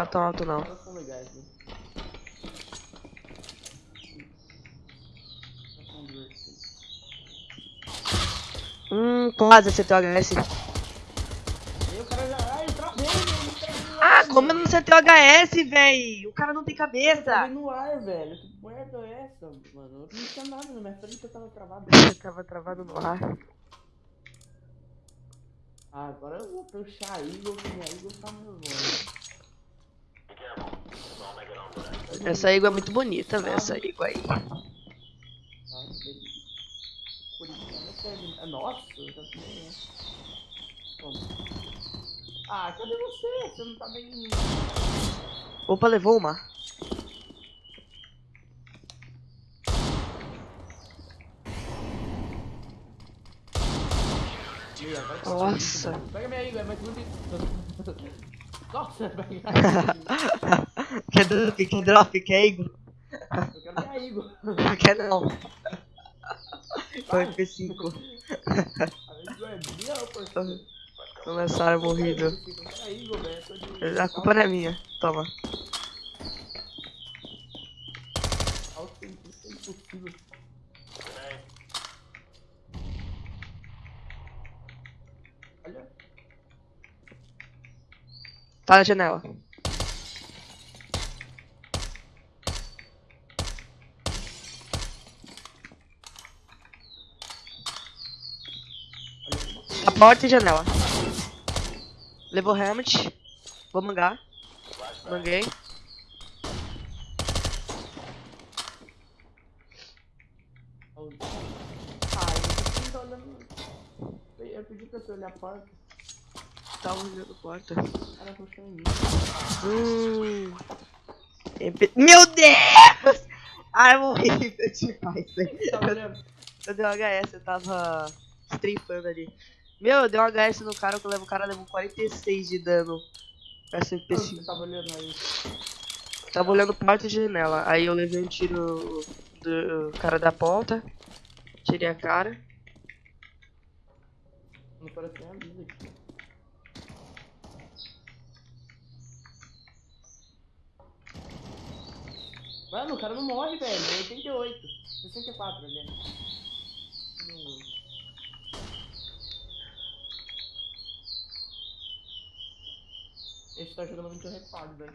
tá tão alto não. Hum, quase acertei o HS. Eu eu Ah, como eu não acertei o HS, véi? O cara não tem Eu travei cabeça. no ar, velho. Que merda é essa, mano? Eu não tinha nada na minha frente, eu tava travado. Eu tava travado no ar. Ah, agora eu vou puxar a Eagle, que minha Eagle tá nervosa. Essa ígua é muito bonita, velho. Essa ígua aí. Nossa. Ah, cadê você? Você não tá bem. Opa, levou uma. Nossa. Pega minha é mais bonito. Nossa, pega a Eagle. Quer drop, quer drop, quer ígua? Eu quero minha Eagle. Quer não. Foi F5. A Eagle é minha, parceiro. Começaram morrido. A culpa não é minha. Toma. Tá na janela. A porta e janela. Levou helmet. Vou mangar. Manguei. Eu pedi pra você olhar a porta. Tá olhando a porta. Em mim. Hum. Meu Deus! Ai, eu morri demais, velho. Tá olhando? Eu dei um HS, eu tava strifando ali. Meu, eu dei um HS no cara, que eu levo, o cara levou 46 de dano. Essa Onde MP5. Você tava olhando aí. Tava olhando porta e janela. Aí eu levei um tiro do cara da porta. Tirei a cara. Não parece nem a luz aqui. Mano, o cara não morre, velho. É 88. 64, aliás. Não. Esse tá jogando muito reparo, velho.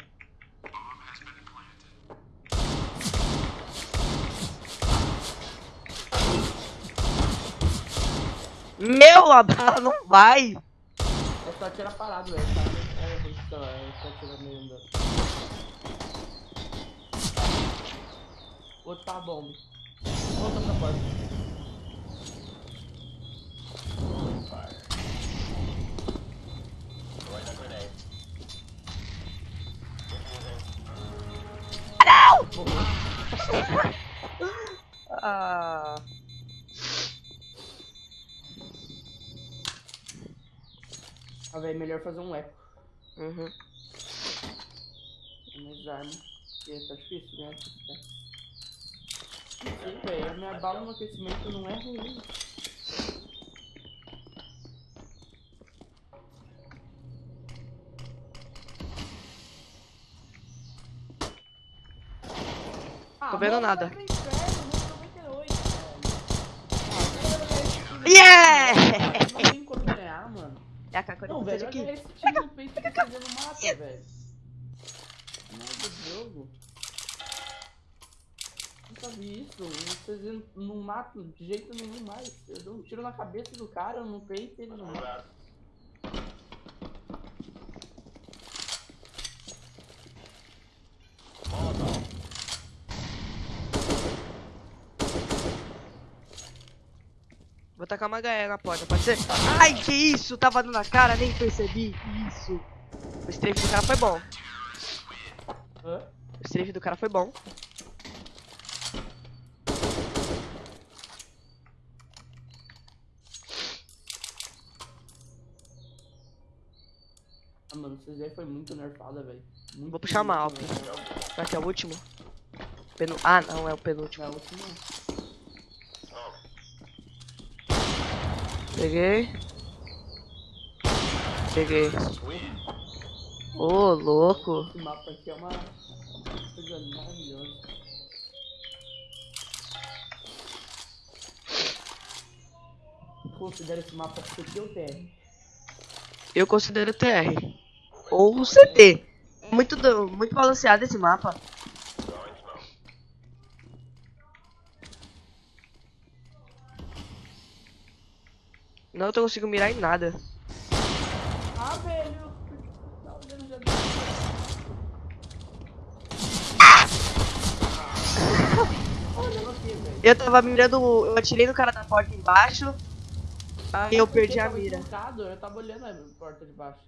Meu, a bala não vai! É só tirar parado, velho. Tá? É, por isso que ela- é só tirar meio outro tá a bomba. Volta pra porta. Ah. Ah, velho, melhor fazer um eco. Uhum. Minhas armas. Porque tá difícil, né? Sim, velho. A minha bala no aquecimento não é ruim. Tô vendo nada. inferno, né? 98, velho. Yeah! Ah, Não tem como ganhar, mano. É a K-47 Não, velho, aqui. olha esse time peito que você não mata, velho. Merda do jogo. Nunca vi isso. Vocês não matam de jeito nenhum mais. Eu dou um tiro na cabeça do cara, no peito ele não mata. Vou tacar uma HE na porta, pode ser? Ai, que isso? Tava na cara, nem percebi. Isso. O strafe do cara foi bom. Hã? O strafe do cara foi bom. Ah, mano, vocês aí foi muito nerfada, velho. Vou puxar uma Alp. Será que é o último? Penu... Ah, não, é o penúltimo. Na última. Peguei. Peguei. Ô, louco. Esse mapa aqui é uma coisa maravilhosa. Considera esse mapa CT ou TR? Eu considero TR. Ou CT. Muito, muito balanceado esse mapa. Não tô conseguindo mirar em nada. Ah, velho! Eu tava mirando. Eu atirei no cara da porta embaixo. Aí eu perdi a mira. equivocado, Eu tava olhando a porta de baixo.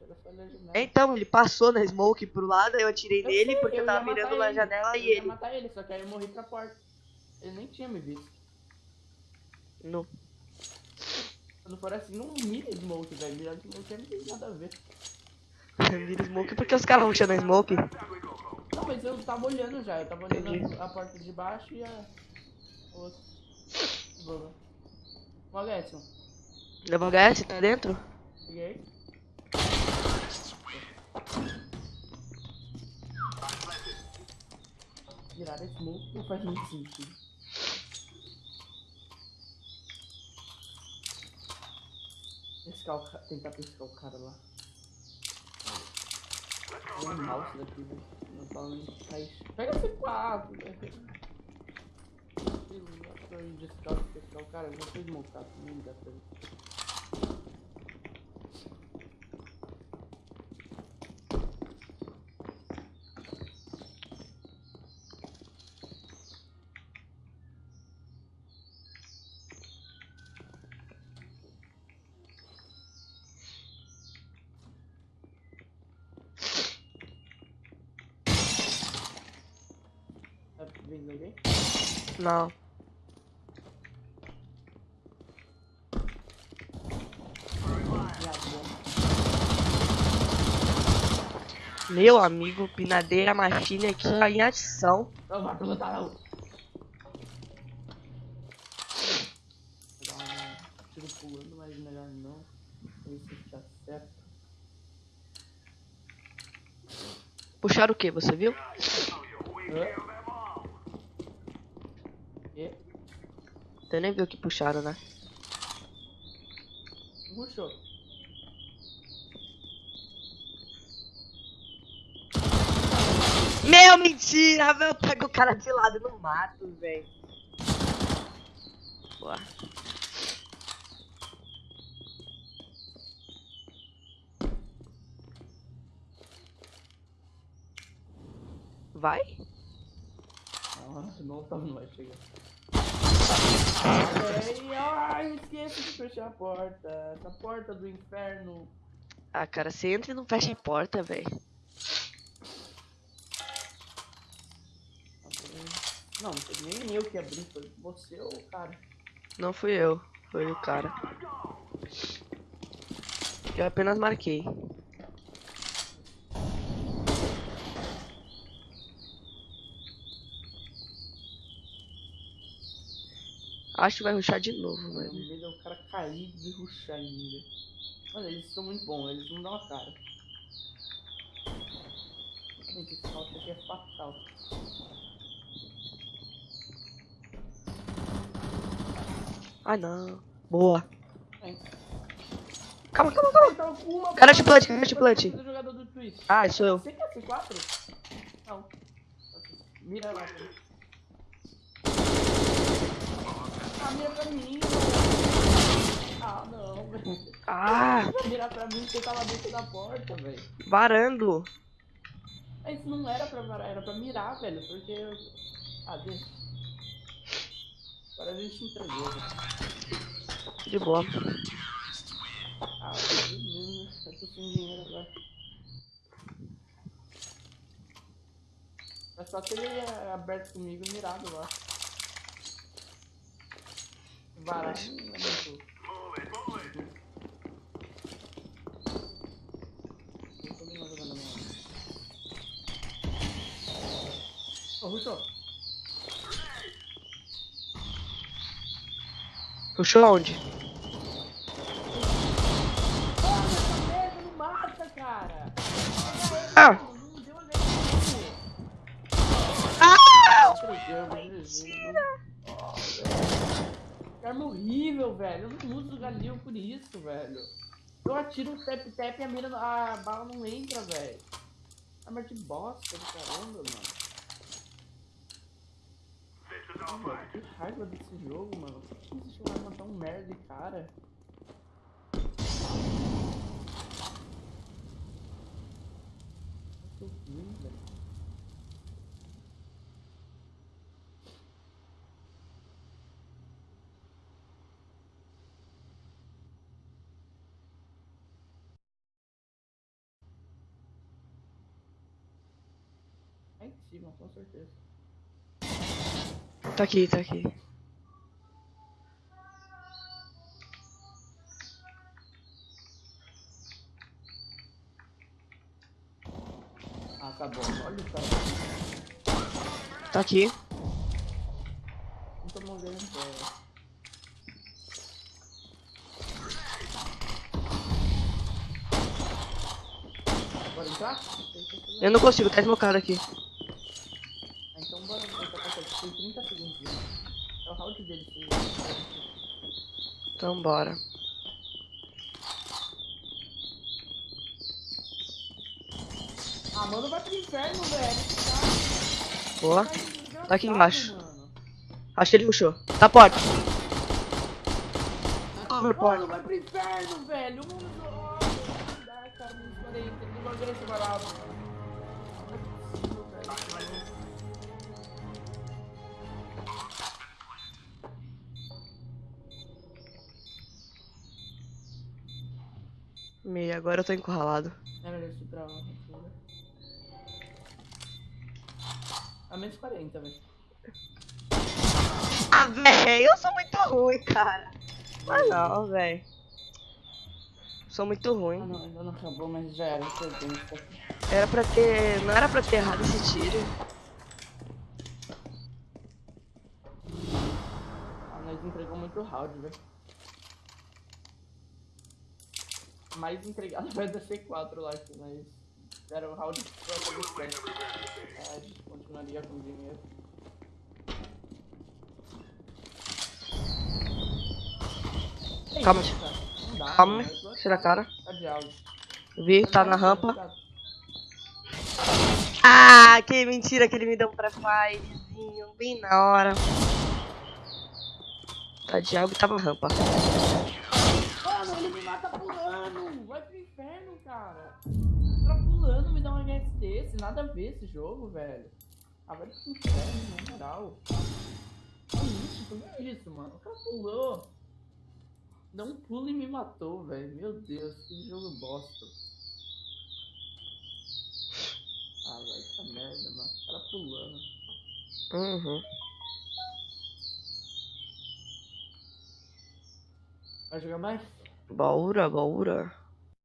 Nada. Então, ele passou na smoke pro lado, eu atirei Eu nele sei, porque eu ia tava mirando na ele. janela Eu e ia ele. matar ele, só que aí eu morri pra porta. Ele nem tinha me visto. Não. Não for assim, não mira smoke, velho. Mirar smoke não tem nada a ver. Mira smoke porque os caras vão tirar smoke. Não, mas eu tava olhando já. Eu tava olhando Entendi. a, porta de baixo e a outra. Boa. Ó, Gerson. Levou HS, tá dentro? Peguei. Virar smoke não faz muito sentido. Pescar o. Tentar pescar o cara lá. Tem um mouse daqui. Não fala nem que faz. Pega C4, velho. Scout pescar o cara, eu já fui smocado também, dá pra ver. Tá alguém? Não. Meu amigo, pinadeira machine aqui tá em ação. Não, vai não. Tiro pulando, mas melhor não. Se tá certo. Puxaram o que, você viu? Hã? E? Você nem viu que puxaram, né? Puxou. Meu, mentira, meu. Pega o cara de lado no mato, velho. Boa. Vai? Nossa, não tava não vai chegar. Ai, esqueça de fechar a porta. Essa porta do inferno. Ah, cara, você entra e não fecha a porta, velho. Não, nem eu que abri, foi você ou o cara. Não fui eu, foi o cara. Eu apenas marquei. Acho que vai ruxar de novo, mano. medo é o cara cair e ruxar ainda. Mano, eles são muito bons, eles não dão a cara. Gente, esse salto aqui é fatal. Ah, não. Boa. Vem. Calma, calma, calma. Com uma Garante plant, garante plant. Esse jogador do Twitch. Ah, sou eu. Você quer C4? Não. Mira lá. cara. Ah, mira pra mim. Ah, não, velho. Ah, Mira pra mim, você tava dentro da porta, velho. varando. Mas não era pra varar, era pra mirar, velho, porque... eu- Ah, deixa. Agora a gente entregou, velho. De boa. Ah, beleza, eu tô sem dinheiro agora. É só ter ele é, aberto comigo e mirado lá. Varar não é muito... Não tô nem mais jogando a minha arma. Ô, Russo, Puxou aonde? Arma horrível, velho. Eu não uso o Galil por isso, velho. Eu atiro o tap-tap e a, mira, a bala não entra, velho. Arma de bosta do caramba, mano. Mano, que raiva desse jogo, mano. Por que existe uma arma tão merda, e cara? Muito ruim, velho. É impossível, com certeza. Tá aqui, tá aqui. Ah, tá. Olha o cara. Tá aqui. Não tô. Bora entrar? Eu não consigo, tá esmocado aqui. Ah, então bora tentar passar. Tem 30 segundos. né? O dele. se- Então bora. Ah, mano, vai pro inferno, velho. Boa. Tá, Tá aqui embaixo. Mano. Acho que ele puxou. Tá porta. Mano, vai pro inferno, velho. Mano, ai, cara, não escolhi. Tem que jogar esse barato. Não Meia, agora eu tô encurralado. Era esse pra lá. né? A menos 40, velho. Ah, véi, eu sou muito ruim, cara. Ah, não, véi. Sou muito Ah, ruim. não, ainda não acabou, mas já era. Tá. Era pra ter. Não era pra ter errado esse tiro. Ah, nós entregou muito round, velho. Mais entregado vai da C4 lá, que nós deram round pra fazer Ah, a gente continuaria com dinheiro. É Calma, dá, Calma. Tô- tira a cara. Tá. Vi, tá na rampa. tá- Ah, que mentira que ele me deu um pré-firezinho, bem na hora. Tá de algo e tava na rampa. Ele me mata pulando! Vai pro inferno, cara! Tá pulando, me dá um HS desse, nada a ver esse jogo, velho. Ah, vai pro inferno, na moral. Que isso, tu viu isso, mano? O cara pulou. Deu um pulo e me matou, velho. Meu Deus, que jogo bosta. Ah, vai, que merda, mano. O cara pulando. Uhum. Vai jogar mais? Bora, bora.